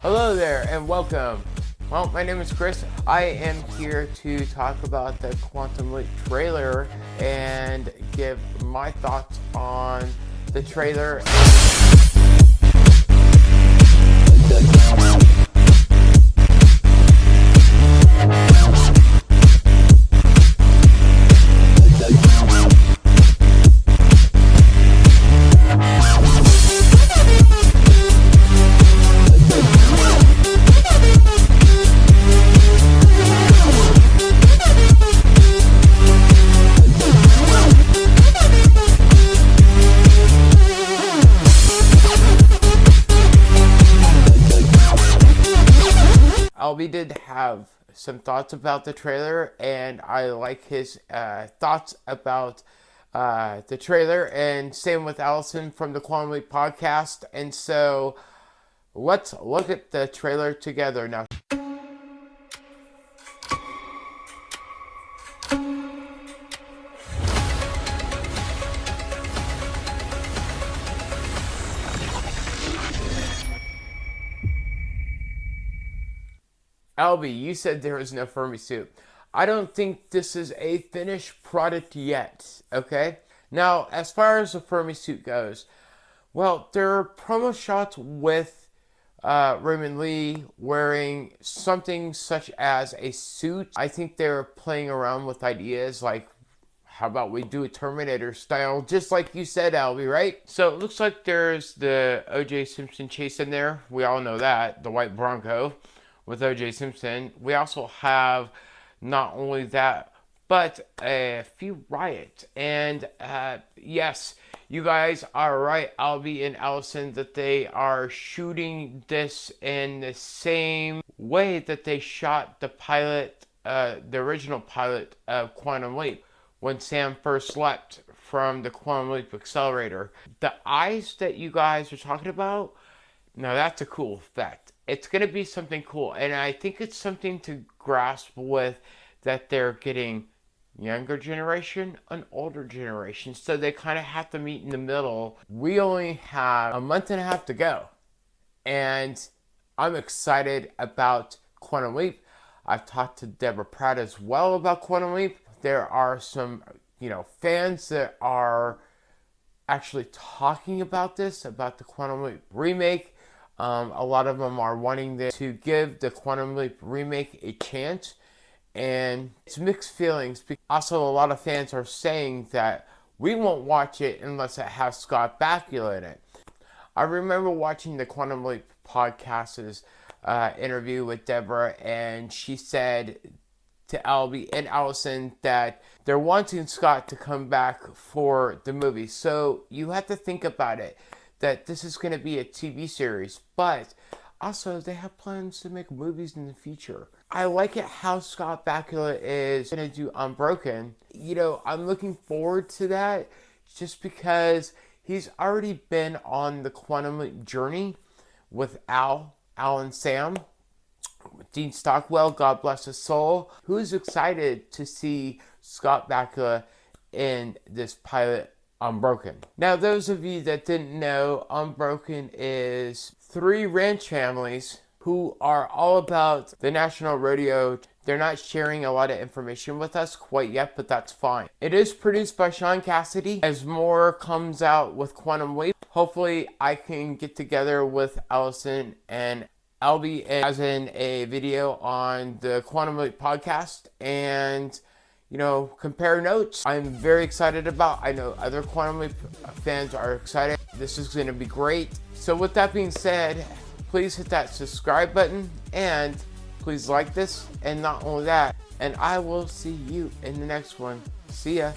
Hello there and welcome. Well, my name is Chris. I am here to talk about the Quantum Leap trailer and give my thoughts on the trailer. Albie did have some thoughts about the trailer, and I like his uh, thoughts about uh, the trailer, and same with Allison from the Quantum Leap podcast. And so let's look at the trailer together now. Albie, you said there is no Fermi suit. I don't think this is a finished product yet, okay? Now, as far as the Fermi suit goes, well, there are promo shots with uh, Raymond Lee wearing something such as a suit. I think they're playing around with ideas like, how about we do a Terminator style, just like you said, Albie, right? So it looks like there's the O.J. Simpson chase in there. We all know that, the white Bronco with O.J. Simpson. We also have not only that, but a few riots. And uh, yes, you guys are right, Albie and Allison, that they are shooting this in the same way that they shot the pilot, uh, the original pilot of Quantum Leap, when Sam first leapt from the Quantum Leap accelerator. The eyes that you guys are talking about, now that's a cool effect it's going to be something cool. And I think it's something to grasp with that they're getting younger generation and older generation. So they kind of have to meet in the middle. We only have a month and a half to go. And I'm excited about Quantum Leap. I've talked to Deborah Pratt as well about Quantum Leap. There are some, you know, fans that are actually talking about this, about the Quantum Leap remake um, a lot of them are wanting to give the Quantum Leap remake a chance, and it's mixed feelings. Also, a lot of fans are saying that we won't watch it unless it has Scott Bakula in it. I remember watching the Quantum Leap podcast's uh, interview with Deborah, and she said to Albie and Allison that they're wanting Scott to come back for the movie. So you have to think about it that this is going to be a TV series, but also they have plans to make movies in the future. I like it how Scott Bakula is going to do Unbroken. You know, I'm looking forward to that just because he's already been on the quantum journey with Al, Al and Sam. Dean Stockwell, God bless his soul. Who's excited to see Scott Bakula in this pilot Unbroken. Now, those of you that didn't know, Unbroken is three ranch families who are all about the national rodeo. They're not sharing a lot of information with us quite yet, but that's fine. It is produced by Sean Cassidy. As more comes out with Quantum Leap, hopefully I can get together with Allison and Albie as in a video on the Quantum Leap podcast and you know, compare notes. I'm very excited about. I know other Quantum Leap fans are excited. This is going to be great. So with that being said, please hit that subscribe button and please like this. And not only that, and I will see you in the next one. See ya.